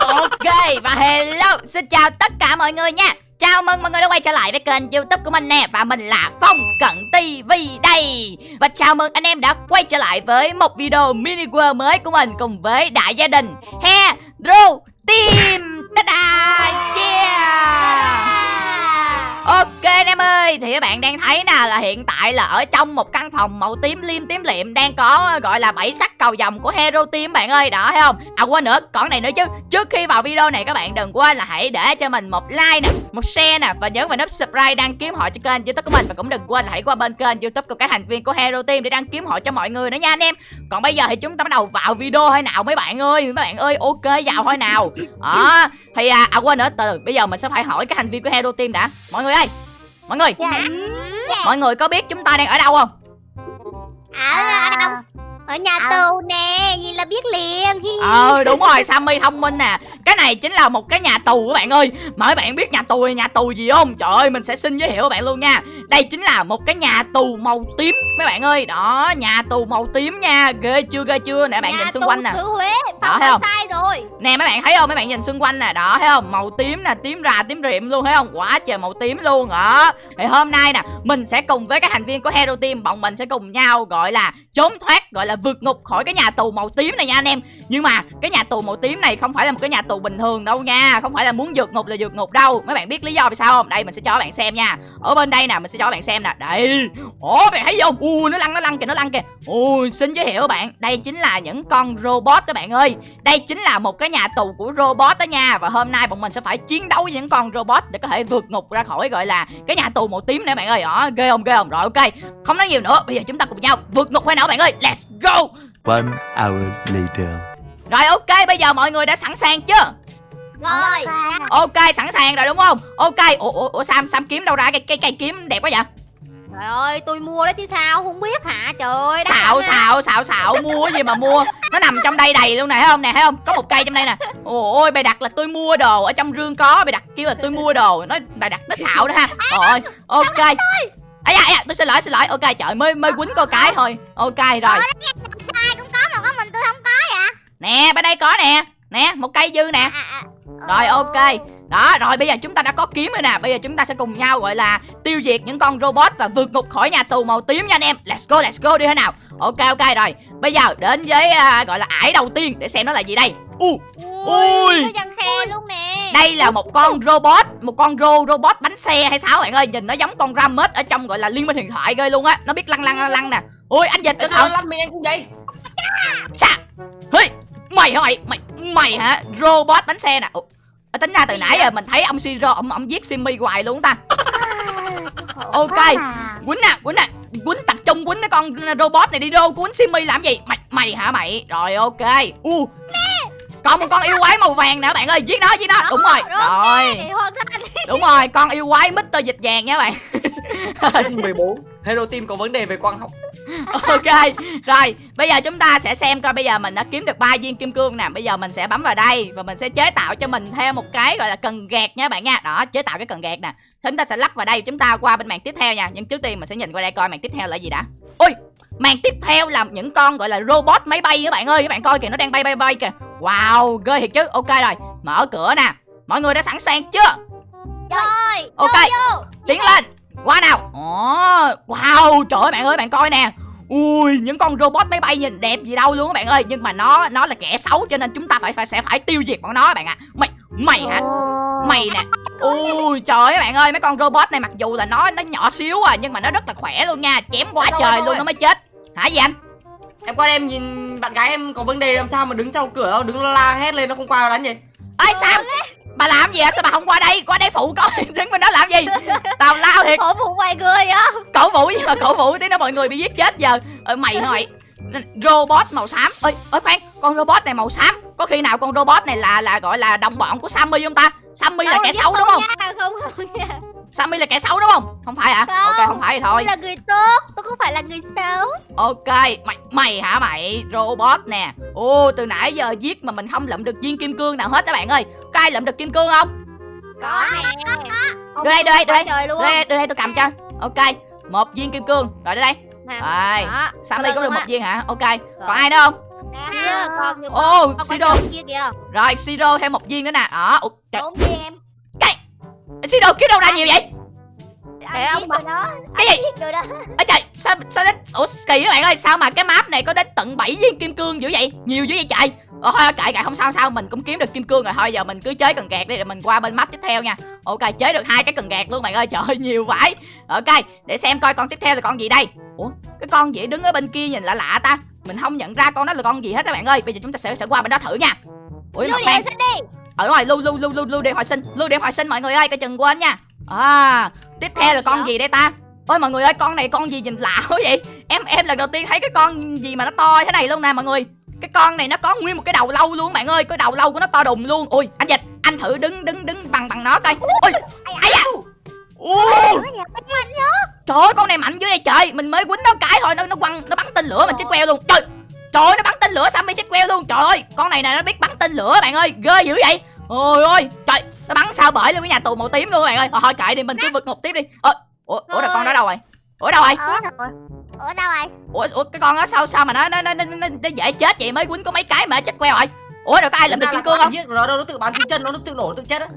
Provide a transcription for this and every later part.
Ok, và hello. Xin chào tất cả mọi người nha. Chào mừng mọi người đã quay trở lại với kênh youtube của mình nè, Và mình là Phong Cận TV đây. Và chào mừng anh em đã quay trở lại với một video mini world mới của mình Cùng với đại gia đình Hero Team. Ta-da, Yeah. Ok anh em ơi Thì các bạn đang thấy nè là hiện tại là ở trong một căn phòng màu tím liêm tím liệm Đang có gọi là bảy sắc cầu vòng của Hero Team bạn ơi. Đó thấy không? À quên nữa còn này nữa chứ. Trước khi vào video này các bạn đừng quên là hãy để cho mình một like nè Một share nè Và nhấn vào nút subscribe đăng ký họ cho kênh youtube của mình. Và cũng đừng quên là hãy qua bên kênh youtube của các thành viên của Hero Team Để đăng ký họ cho mọi người nữa nha anh em. Còn bây giờ thì chúng ta bắt đầu vào video thôi nào mấy bạn ơi. Mấy bạn ơi ok vào thôi nào. Đó Thì à, à quên nữa từ bây giờ mình sẽ phải hỏi các thành viên của Hero Team đã. Mọi người ơi Mọi người Dạ. Mọi người có biết chúng ta đang ở đâu không Ở ở đâu? Ở nhà À. tù nè, nhìn là biết liền. Ờ đúng rồi Sammy thông minh nè. Cái này chính là một cái nhà tù các bạn ơi. Các bạn biết nhà tù nhà tù gì không? Trời ơi mình sẽ xin giới thiệu các bạn luôn nha. Đây chính là một cái nhà tù màu tím Mấy bạn ơi. Đó nhà tù màu tím nha. Ghê chưa ghê chưa? Nè bạn Nhà nhìn xung quanh nè. Xứ Huế, Đó, thấy không? sai rồi. Nè mấy bạn thấy không? Mấy bạn nhìn xung quanh nè. Đó thấy không? Màu tím nè Tím rà tím riệm luôn thấy không? Quá trời màu tím luôn. Đó. Thì hôm nay nè Mình sẽ cùng với các thành viên của Hero Team Bọn mình sẽ cùng nhau gọi là Trốn thoát Gọi là vượt ngục khỏi cái nhà tù màu tím này nha anh em. Nhưng mà cái nhà tù màu tím này không phải là một cái nhà tù bình thường đâu nha, Không phải là muốn vượt ngục là vượt ngục đâu. Mấy bạn biết lý do vì sao không? Đây, mình sẽ cho các bạn xem nha. Ở bên đây nè, mình sẽ cho các bạn xem nè. Đây. Ồ bạn thấy không? Ui, nó lăn nó lăn kìa, nó lăn kìa. Ui, xin giới thiệu các bạn, Đây chính là những con robot các bạn ơi. Đây chính là một cái nhà tù của robot đó nha. Và hôm nay bọn mình sẽ phải chiến đấu với những con robot Để có thể vượt ngục ra khỏi gọi là Cái nhà tù màu tím này bạn ơi. Đó, ghê không ghê không? Rồi, ok. Không nói nhiều nữa, Bây giờ chúng ta cùng nhau vượt ngục hay nào bạn ơi? Let's go. One hour later. Rồi ok bây giờ mọi người đã sẵn sàng chưa? Rồi. Ok sẵn sàng rồi đúng không? Ok Ủa, ủa, ủa Sam Sam kiếm đâu ra cái cây cây kiếm đẹp quá vậy? Trời ơi, tôi mua đó chứ sao, không biết hả? Trời ơi, xạo xạo xạo xạo mua cái gì mà mua? Nó nằm trong đây đầy luôn nè thấy không nè thấy không? Có một cây trong đây nè. Ôi bày đặt là tôi mua đồ ở trong rương có bày đặt kêu là tôi mua đồ. Nó bày đặt nó xạo đó ha. Rồi ok ấy da, da, tôi xin lỗi xin lỗi. Ok trời mới mới quýnh có cái thôi. Ok rồi. Sai cũng có mà có mình tôi không có vậy. nè bên đây có nè. Nè một cây dư nè. À, à, rồi ờ. ok. Đó rồi bây giờ chúng ta đã có kiếm rồi nè. Bây giờ chúng ta sẽ cùng nhau gọi là tiêu diệt những con robot và vượt ngục khỏi nhà tù màu tím nha anh em. Let's go let's go đi thế nào? Ok ok rồi. Bây giờ đến với à, gọi là ải đầu tiên để xem nó là gì đây. U Ui. Ui, luôn nè. đây là một con robot một con ro robot bánh xe hay sao bạn ơi nhìn nó giống con Ramus ở trong gọi là liên minh huyền thoại ghê luôn á. Nó biết lăn lăn lăn lăn nè. Ui anh dịch Tại sao lăn mình anh cũng vậy? Chà. Hey Mày hả mày? Mày Mày hả? Robot bánh xe nè. Ủa, ờ, Tính ra từ nãy giờ mình thấy ông Siro Ông, ông giết Simmy hoài luôn ta. Ok Quýnh nè Quýnh nè. Quýnh tập trung quýnh cái con robot này đi rô Quýnh Simmy làm gì? Mày Mày hả mày? Rồi ok. U Còn một con yêu quái màu vàng nè bạn ơi. Giết nó giết nó. Đúng rồi. Rồi thành. Đúng rồi Con yêu quái Mr. Dịch vàng nha bạn. 14 Hero Team có vấn đề về quang học. Ok rồi. Bây giờ chúng ta sẽ xem coi bây giờ mình đã kiếm được ba viên kim cương nè. Bây giờ mình sẽ bấm vào đây và mình sẽ chế tạo cho mình theo một cái gọi là cần gạt nha bạn nha. Đó chế tạo cái cần gạt nè. Chúng ta sẽ lắp vào đây. Chúng ta qua bên màn tiếp theo nha. Nhưng trước tiên mình sẽ nhìn qua đây coi màn tiếp theo là gì đã. Ui màn tiếp theo là những con gọi là robot máy bay các bạn ơi. Các bạn coi kìa nó đang bay bay bay kìa wow ghê thiệt chứ. Ok rồi mở cửa nè. Mọi người đã sẵn sàng chưa? Rồi. ok Vô. tiến lên. qua nào. Ồ, wow trời ơi bạn ơi bạn coi nè. Ui những con robot máy bay nhìn đẹp gì đâu luôn các bạn ơi. Nhưng mà nó nó là kẻ xấu cho nên chúng ta phải phải sẽ phải tiêu diệt bọn nó các bạn ạ. Mày mày hả? Mày nè. Ui trời ơi bạn ơi mấy con robot này mặc dù là nó nó nhỏ xíu à nhưng mà nó rất là khỏe luôn nha. Chém quá trời luôn nó mới chết. Hả gì anh Em qua đây em nhìn bạn gái em có vấn đề làm sao mà đứng trong cửa đâu Đứng la hét lên nó không qua đánh gì. Ơi sao? Bà làm gì à sao bà không qua đây? Qua đây phụ coi. Đứng bên đó làm gì? Tào lao thiệt. Khổ vụ ngoài người á. cổ vũ nhưng mà cổ vũ tí nữa mọi người bị giết chết giờ. Ờ, mày mày robot màu xám. Ơi ơi khoan. Con robot này màu xám. Có khi nào con robot này là là gọi là đồng bọn của Sammy không ta? Sammy là kẻ xấu đúng không? Nha, không không nha. Sammy là kẻ xấu đúng không? Không phải hả? Không. ok không. phải thì thôi. Tôi là người tốt, tôi không phải là người xấu. ok mày mày hả mày? Robot nè. Ô từ nãy giờ giết mà mình không lượm được viên kim cương nào hết các bạn ơi. Có ai lượm được kim cương không? Có nè. đưa đây đưa đây đưa đây. Đưa đây đưa đây tôi cầm cho. Ok một viên kim cương. Rồi đây. Nè, rồi. Sammy có được một viên hả? Ok. Còn ai nữa không? Ô, Siro. Rồi Siro thêm một viên nữa nè. Đó Ủa, trời, Bốn viên em Siro kiếm đâu ra nhiều vậy? Để ông bà đó. Cái gì? Ôi trời sao sao đến Ủa kỳ các bạn ơi Sao mà cái map này có đến tận 7 viên kim cương dữ vậy? Nhiều dữ vậy trời. Ồ thôi kệ kệ không sao sao mình cũng kiếm được kim cương rồi. Thôi giờ mình cứ chế cần gạt đi rồi mình qua bên map tiếp theo nha. Ok chế được hai cái cần gạt luôn bạn ơi. Trời ơi nhiều vãi. Ok để xem coi con tiếp theo là con gì đây. Ủa cái con gì đứng ở bên kia nhìn lạ lạ ta. Mình không nhận ra con đó là con gì hết các bạn ơi. Bây giờ chúng ta sẽ sẽ qua bên đó thử nha. Ủa mặt đen đi ở rồi lưu lưu lưu lưu lưu điện hồi sinh lưu điện hồi sinh mọi người ơi coi chừng quên nha. À tiếp theo là con gì đây ta? Ôi mọi người ơi con này con gì nhìn lạ quá vậy? Em em lần đầu tiên thấy cái con gì mà nó to thế này luôn nè mọi người. Cái con này nó có nguyên một cái đầu lâu luôn bạn ơi. Cái đầu lâu của nó to đùng luôn. Ui anh dịch anh thử đứng đứng đứng bằng bằng nó coi. Ui ai da? Ui trời ơi con này mạnh dữ vậy trời. Mình mới quýnh nó cái thôi nó nó quăng nó bắn tên lửa mình chết queo luôn. Trời trời ơi nó bắn tên lửa Sammy chết queo luôn trời ơi con này nè nó biết bắn tên lửa bạn ơi ghê dữ vậy ôi ôi trời nó bắn sao bởi luôn cái nhà tù màu tím luôn bạn ơi thôi, thôi kệ đi mình cứ vượt ngục tiếp đi ơ ủa ủa là con đó đâu rồi ủa đâu rồi ở đâu ở đâu rồi ủa ủa cái con đó sao sao mà nó nó nó nó, nó, nó dễ chết vậy mới quýnh có mấy cái mà chết queo rồi ủa rồi có ai làm được kim cương không giết nó đâu nó tự bắn chân nó tự nổ tự chết á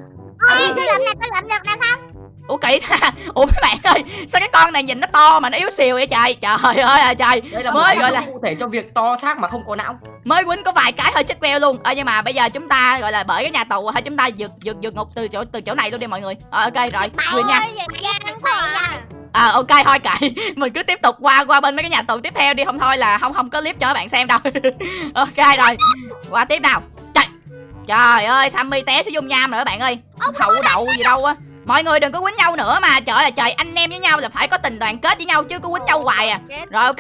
Ê, tôi làm nè tôi làm được nè không ủa kỳ ta ủa mấy bạn ơi sao cái con này nhìn nó to mà nó yếu xìu vậy trời? Trời ơi à trời. Đây là Mới gọi là- cụ thể cho việc to xác mà không có não. Mới quýnh có vài cái hơi chết queo luôn. Ờ nhưng mà bây giờ chúng ta gọi là bởi cái nhà tù thôi chúng ta vượt vượt vượt ngục từ chỗ từ chỗ này luôn đi mọi người. Ờ ok rồi nha. khỏe nha à ok thôi kệ. Mình cứ tiếp tục qua qua bên mấy cái nhà tù tiếp theo đi. Không thôi là không không có clip cho các bạn xem đâu. Ok rồi qua tiếp nào. Trời trời ơi sammy té xuống dung nham rồi các bạn ơi. Hậu đậu gì đâu á mọi người đừng có quýnh nhau nữa mà. Trời ơi là trời anh em với nhau là phải có tình đoàn kết với nhau chứ cứ quýnh nhau hoài à. Rồi ok.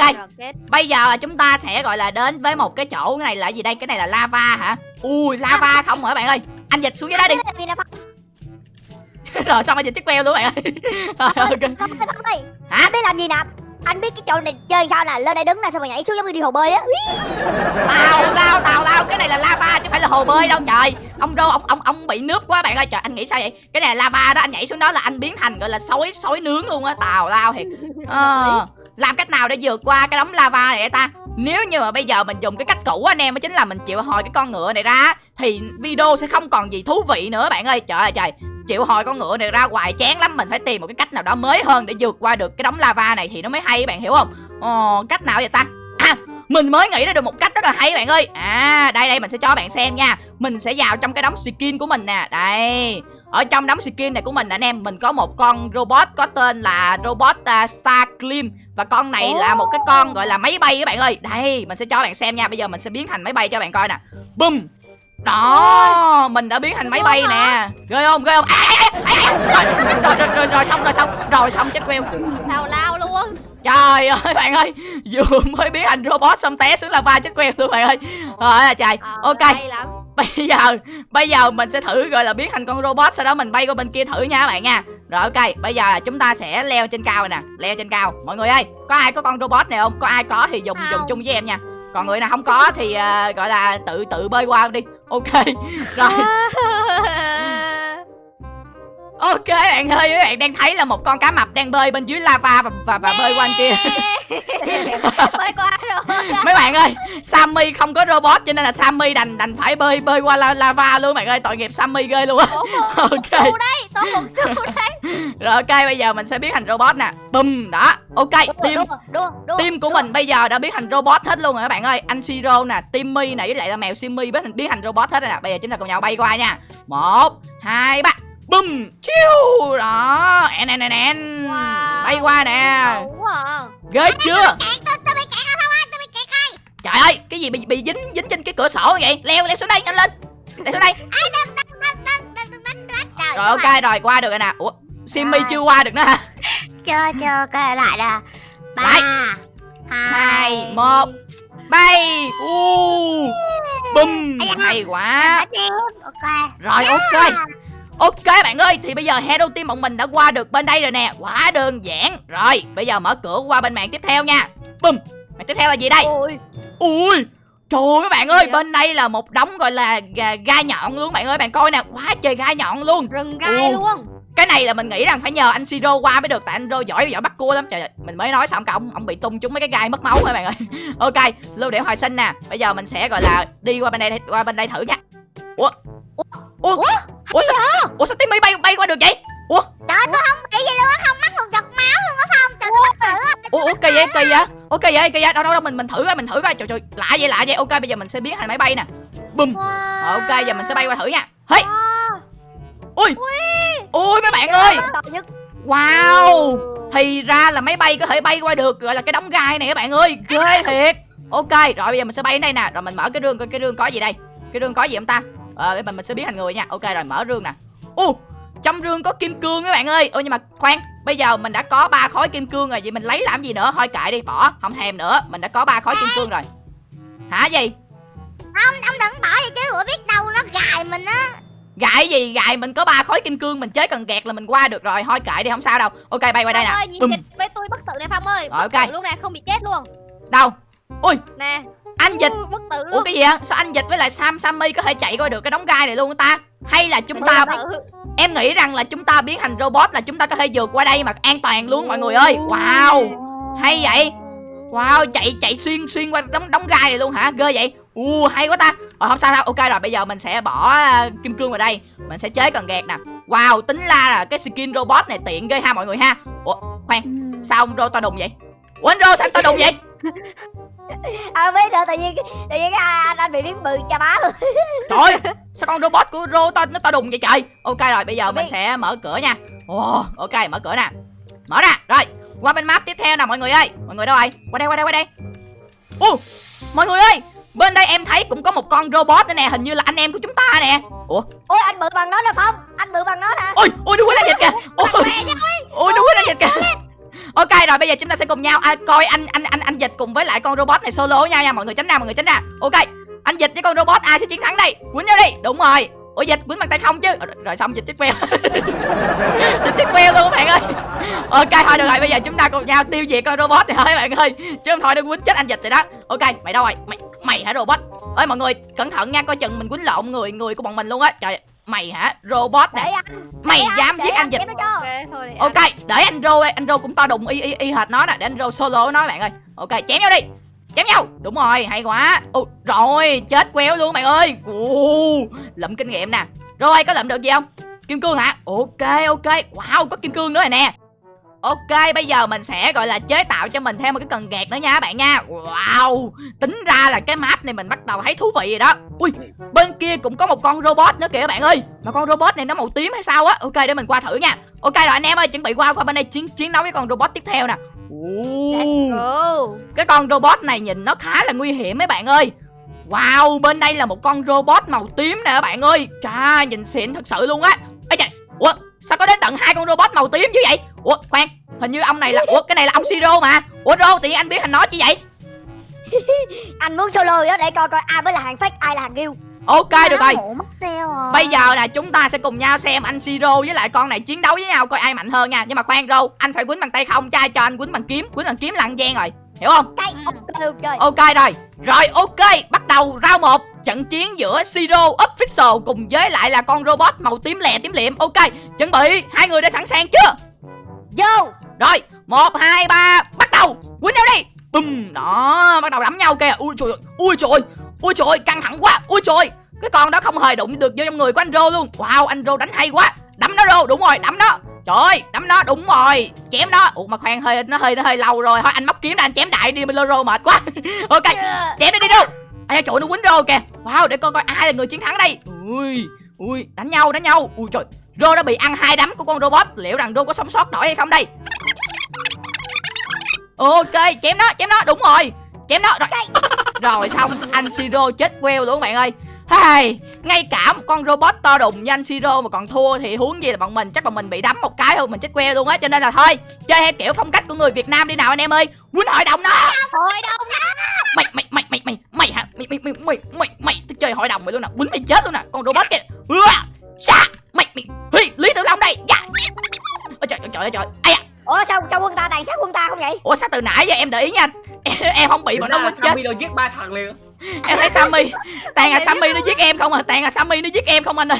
bây giờ chúng ta sẽ gọi là đến với một cái chỗ cái này là gì đây? Cái này là lava hả? Ui lava không hả bạn ơi? Anh dịch xuống dưới đó đi. Rồi xong anh dịch chiếc queo luôn bạn ơi. Rồi ok. Hả? biết làm gì nè anh biết cái chỗ này chơi sao nè lên đây đứng nè xong rồi nhảy xuống giống như đi hồ bơi á. Tào lao tào lao cái này là lava chứ phải là hồ bơi đâu trời. Ông đô ông ông ông bị nước quá bạn ơi. Trời anh nghĩ sao vậy? Cái này là lava đó anh nhảy xuống đó là anh biến thành gọi là sói sói nướng luôn á tào lao thiệt. Ờ, làm cách nào để vượt qua cái đống lava này ta? Nếu như mà bây giờ mình dùng cái cách cũ anh em đó chính là mình chịu hồi cái con ngựa này ra thì video sẽ không còn gì thú vị nữa bạn ơi. Trời ơi trời chịu hồi con ngựa này ra hoài chán lắm mình phải tìm một cái cách nào đó mới hơn để vượt qua được cái đống lava này thì nó mới hay bạn hiểu không? Ờ, cách nào vậy ta? À mình mới nghĩ ra được một cách rất là hay bạn ơi. À đây đây mình sẽ cho bạn xem nha. Mình sẽ vào trong cái đống skin của mình nè. Đây ở trong đống skin này của mình anh em mình có một con robot có tên là robot à, uh, Star Clean và con này là một cái con gọi là máy bay các bạn ơi. Đây mình sẽ cho bạn xem nha. Bây giờ mình sẽ biến thành máy bay cho bạn coi nè. Bum đó mình đã biến thành máy bay nè. Ghê không? Ghê không? À, à, à. Rồi, rồi, rồi, rồi, rồi xong rồi xong. Rồi xong chết queo Tào lao luôn Trời ơi bạn ơi. Vừa mới biến thành robot xong té xuống lava chết queo luôn bạn ơi. Trời ơi trời. Ờ, Ok. Bây giờ Bây giờ mình sẽ thử gọi là biến thành con robot Sau đó mình bay qua bên kia thử nha các bạn nha. Rồi ok. Bây giờ chúng ta sẽ leo trên cao này nè. Leo trên cao. Mọi người ơi Có ai có con robot này không? Có ai có thì dùng dùng chung với em nha. Còn người nào không có thì ờ, gọi là tự tự bơi qua đi ok，来。Ok bạn ơi Các bạn đang thấy là một con cá mập đang bơi bên dưới lava Và, và, và bơi qua kia. Bơi qua rồi. Mấy bạn ơi Sammy không có robot cho nên là Sammy đành đành phải bơi bơi qua la, lava luôn bạn ơi. Tội nghiệp Sammy ghê luôn á. Ok. đấy Tôi su đấy. Rồi ok bây giờ mình sẽ biến thành robot nè. Bum đó. Ok team team của mình bây giờ đã biến thành robot hết luôn rồi các bạn ơi. Anh siro nè timmy nè với lại là mèo simmy biến thành biến thành robot hết rồi nè. Bây giờ chúng ta cùng nhau bay qua nha. Một hai ba bùm chiêu đó. En en en en. Bay qua nè. ghê chưa? trời ơi cái gì bị bị dính dính trên cái cửa sổ vậy? Leo leo xuống đây nhanh lên. Leo xuống đây. Rồi ok rồi qua được rồi nè. Ủa simmy chưa qua được nữa hả? Chưa chưa coi lại nè. Ba hai một. Bay. U. Bùm hay quá. Rồi ok ok bạn ơi thì bây giờ hero team bọn mình đã qua được bên đây rồi nè. Quá đơn giản. Rồi bây giờ mở cửa qua bên màn tiếp theo nha. Bum màn tiếp theo là gì đây? Ôi. Ui trời ơi các bạn ơi vậy? bên đây là một đống gọi là gai nhọn luôn bạn ơi. Bạn coi nè quá trời gai nhọn luôn. Rừng gai Ồ. luôn. Cái này là mình nghĩ rằng phải nhờ anh siro qua mới được tại anh rô giỏi giỏi bắt cua lắm. Trời ơi, mình mới nói xong cả ông ông bị tung trúng mấy cái gai mất máu rồi bạn ơi. Ok lưu điểm hồi sinh nè. Bây giờ mình sẽ gọi là đi qua bên đây qua bên đây thử nha. Ủa ủa? Ủa? Ủa sao ủa sao timmy bay bay qua được vậy? Trời ơi, tôi không bị gì luôn á Không mắc một giọt máu luôn á Phong Trời tôi thử ủa ủa kỳ vậy kỳ vậy. Ok vậy kỳ vậy. Đâu đâu đâu mình mình thử coi mình thử coi. Trời trời lạ vậy lạ vậy. Ok bây giờ mình sẽ biến thành máy bay nè. Bùm. Wow. Ok giờ mình sẽ bay qua thử nha. Hey. Wow. ui. Ui. Mấy bạn ơi wow. Thì ra là máy bay có thể bay qua được gọi là cái đống gai này các bạn ơi. Ghê thiệt. Ok rồi bây giờ mình sẽ bay đến đây nè. Rồi mình mở cái rương coi cái rương có gì đây? Cái rương có gì không ta ờ mình mình sẽ biến thành người nha. Ok rồi mở rương nè. U trong rương có kim cương các bạn ơi. Ôi nhưng mà khoan bây giờ mình đã có ba khối kim cương rồi vậy mình lấy làm gì nữa? Thôi kệ đi bỏ không thèm nữa. Mình đã có ba khối kim cương rồi. Hả gì? Ông, ông đừng bỏ vậy chứ Ủa biết đâu nó gài mình á. Gại gì? Gại mình có ba khối kim cương mình chế cần gạt là mình qua được rồi. Thôi kệ đi không sao đâu. Ok bay qua đây nè. ơi, nhìn với tôi bất tử này Phong ơi. Rồi, ok. luôn nè không bị chết luôn. Đâu? Ui. Nè anh dịch. Ừ, bất tử ủa cái gì ạ sao anh dịch với lại sam sammy có thể chạy qua được cái đống gai này luôn ta? Hay là chúng ta em nghĩ rằng là chúng ta biến thành robot là chúng ta có thể vượt qua đây mà an toàn luôn mọi người ơi. Wow. Hay vậy. Wow chạy chạy xuyên xuyên qua đống đống gai này luôn hả? Ghê vậy. U hay quá ta. Ờ không sao đâu ok rồi bây giờ mình sẽ bỏ à, kim cương vào đây. Mình sẽ chế cần gạt nè. Wow tính ra là cái skin robot này tiện ghê ha mọi người ha. Ủa khoan. Sao ông rô to đùng vậy? Ủa anh rô sao anh to đùng vậy À biết nữa tự nhiên Tự nhiên cái anh, anh bị biến bự cha bá luôn. Trời sao con robot của rô nó to đùng vậy trời? Ok rồi bây giờ mình sẽ mở cửa nha. Ồ ok mở cửa nè. Mở ra rồi. Qua bên map tiếp theo nè mọi người ơi. Mọi người đâu rồi? Qua đây qua đây qua đây. Ô mọi người ơi bên đây em thấy cũng có một con robot nữa nè hình như là anh em của chúng ta nè. Ủa? Ôi anh bự bằng nó nè Phong. Anh bự bằng nó nè ôi ôi đứa quýnh anh dịch kìa. Ôi ôi đứa quýnh anh dịch kìa ok rồi bây giờ chúng ta sẽ cùng nhau à, coi anh anh anh anh dịch cùng với lại con robot này solo với nhau nha mọi người tránh ra mọi người tránh ra. Ok anh dịch với con robot ai sẽ chiến thắng đây? Quýnh nhau đi. Đúng rồi. Ủa dịch quýnh bằng tay không chứ? Rồi, rồi xong dịch chết queo. Dịch chết queo luôn các bạn ơi. Ok thôi được rồi bây giờ chúng ta cùng nhau tiêu diệt con robot này thôi các bạn ơi. Chứ không thôi đừng quýnh chết anh dịch rồi đó. Ok mày đâu rồi? Mày mày hả robot? Ơi mọi người cẩn thận nha coi chừng mình quýnh lộn người người của bọn mình luôn á. Trời mày hả? Robot nè. Anh. Mày để dám để giết anh dịch Ok thôi để ok để anh rô đây anh rô cũng to đùng y y y hệt nó nè để anh rô solo nó bạn ơi. Ok chém nhau đi. Chém nhau. Đúng rồi hay quá. Ồ, rồi chết queo luôn bạn ơi. Ồ, lụm kinh nghiệm nè. Rồi có lụm được gì không? Kim cương hả? Ok ok. Wow có kim cương nữa rồi nè Ok, bây giờ mình sẽ gọi là chế tạo cho mình thêm một cái cần gạt nữa nha các bạn nha. Wow, tính ra là cái map này mình bắt đầu thấy thú vị rồi đó. Ui, bên kia cũng có một con robot nữa kìa các bạn ơi. Mà con robot này nó màu tím hay sao á? Ok, để mình qua thử nha. Ok rồi anh em ơi, chuẩn bị qua qua bên đây chiến chiến đấu với con robot tiếp theo nè. Go. Cái con robot này nhìn nó khá là nguy hiểm mấy bạn ơi. Wow, bên đây là một con robot màu tím nè các bạn ơi. Chà, nhìn xịn thật sự luôn á. Ê trời, ủa, sao có đến tận hai con robot màu tím chứ vậy? Ủa, khoan, hình như ông này là, ủa, cái này là ông Siro mà. Ủa Rô, tự nhiên anh biết thành nó chứ vậy? Anh muốn solo đó để coi coi ai mới là hàng fake ai là hàng real Ok, được rồi. rồi. Bây giờ là chúng ta sẽ cùng nhau xem anh Siro với lại con này chiến đấu với nhau coi ai mạnh hơn nha. Nhưng mà khoan Rô, anh phải quýnh bằng tay không, trai cho anh quýnh bằng kiếm. Quýnh bằng kiếm là ăn gian rồi, hiểu không? Ok ok. Ok rồi. Rồi ok. Bắt đầu round 1 Trận chiến giữa Siro Official Cùng với lại là con robot màu tím lè tím liệm. Ok Chuẩn bị Hai người đã sẵn sàng chưa? Vô. Rồi một hai ba Bắt đầu. Quýnh nhau đi. Bùm Đó Bắt đầu đấm nhau kìa. Ui trời ơi Ui trời ơi Ui trời ơi Căng thẳng quá Ui trời ơi. Cái con đó không hề đụng được vô trong người của anh Rô luôn. Wow anh Rô đánh hay quá. Đấm nó Rô Đúng rồi Đấm nó. Trời ơi, đấm nó đúng rồi Chém nó. Ủa mà khoan hơi nó hơi nó hơi lâu rồi. Thôi anh móc kiếm ra anh chém đại đi Rô mệt quá. Ok chém nó đi đâu ai trời nó quýnh rô kìa. Wow để coi coi ai là người chiến thắng đây. Ui ui đánh nhau đánh nhau. Ui trời. Rô đã bị ăn hai đấm của con robot. Liệu rằng rô có sống sót nổi hay không đây? Ok chém nó chém nó. Đúng rồi. Chém nó. Rồi rồi xong anh siro chết queo luôn các bạn ơi. Hey, ngay cả một con robot to đùng như anh Siro mà còn thua thì huống gì là bọn mình? Chắc bọn mình bị đấm một cái thôi mình chết queo luôn á. Cho nên là thôi chơi theo kiểu phong cách của người Việt Nam đi nào anh em ơi. Quýnh hội đồng nó. Hội đồng mày mày mày mày mày mày hả mày mày mày mày mày mày thích chơi hội đồng mày luôn nè quýnh mày chết luôn nè con robot kìa sa mày mày hi lý tử long đây dạ ôi trời ơi trời ơi trời ai à Ủa sao sao quân ta tàn sát quân ta không vậy ủa sao từ nãy giờ em để ý nha em, em không bị bọn nó là quýnh chết Sammy rồi giết ba thằng liền em thấy sammy tàn à sammy nó giết em không à tàn à sammy nó giết em không anh ơi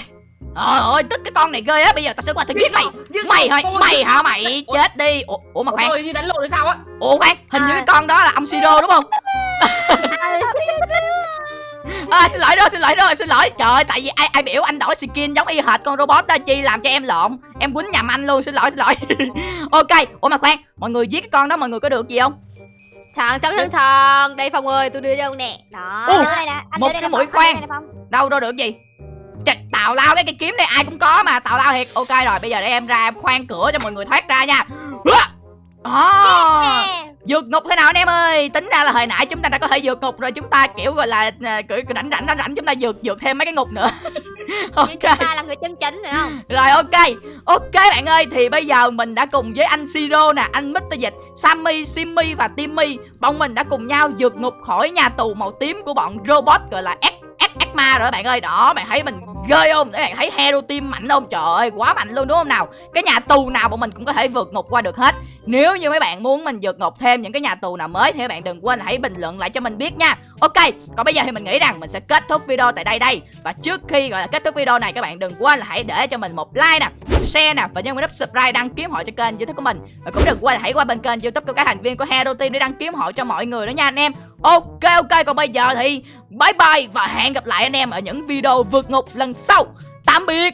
Trời ơi, tức cái con này ghê á, bây giờ tao sẽ qua tao giết mày. Giết Mày con Mày hả mày? Ủa? Chết đi. Ủa, ủa mà khoan. Như đánh lộn hay sao á Ủa khoan, hình như À. cái con đó là ông Siro đúng không? À, xin lỗi rồi, xin lỗi rồi, em xin lỗi. Trời ơi, tại vì ai ai biểu anh đổi skin giống y hệt con robot đó chi làm cho em lộn. Em quýnh nhầm anh luôn, xin lỗi, xin lỗi. ok, ủa mà khoan, mọi người giết cái con đó mọi người có được gì không? Thần thần thần thần Đây Phong ơi tôi đưa cho ông nè Đó anh một cái mũi khoan. Đâu đâu được gì? Trời, tào lao cái cây kiếm này ai cũng có mà tào lao thiệt ok rồi bây giờ để em ra em khoan cửa cho mọi người thoát ra nha Nè. Vượt ngục thế nào anh em ơi? Tính ra là hồi nãy chúng ta đã có thể vượt ngục rồi chúng ta kiểu gọi là à, kiểu rảnh rảnh rảnh rảnh chúng ta vượt vượt thêm mấy cái ngục nữa. Ok chúng ta là người chân chính phải không? Rồi ok. Ok bạn ơi thì bây giờ mình đã cùng với anh Siro nè anh Mr Dịch Sammy Simmy và Timmy bọn mình đã cùng nhau vượt ngục khỏi nhà tù màu tím của bọn robot gọi là X X ma rồi bạn ơi. Đó bạn thấy mình ghê không? Các bạn thấy hero team mạnh không? Trời ơi quá mạnh luôn đúng không nào? Cái nhà tù nào bọn mình cũng có thể vượt ngục qua được hết nếu như mấy bạn muốn mình vượt ngục thêm những cái nhà tù nào mới thì các bạn đừng quên là hãy bình luận lại cho mình biết nha. Ok, còn bây giờ thì mình nghĩ rằng mình sẽ kết thúc video tại đây đây. Và trước khi gọi là kết thúc video này, các bạn đừng quên là hãy để cho mình một like nè, một share nè và nhấn nút subscribe đăng ký hội cho kênh youtube của mình. Và cũng đừng quên là hãy qua bên kênh youtube của các thành viên của hero team để đăng ký hội cho mọi người đó nha anh em. Ok ok, còn bây giờ thì bye bye và hẹn gặp lại anh em ở những video vượt ngục lần sau. Tạm biệt.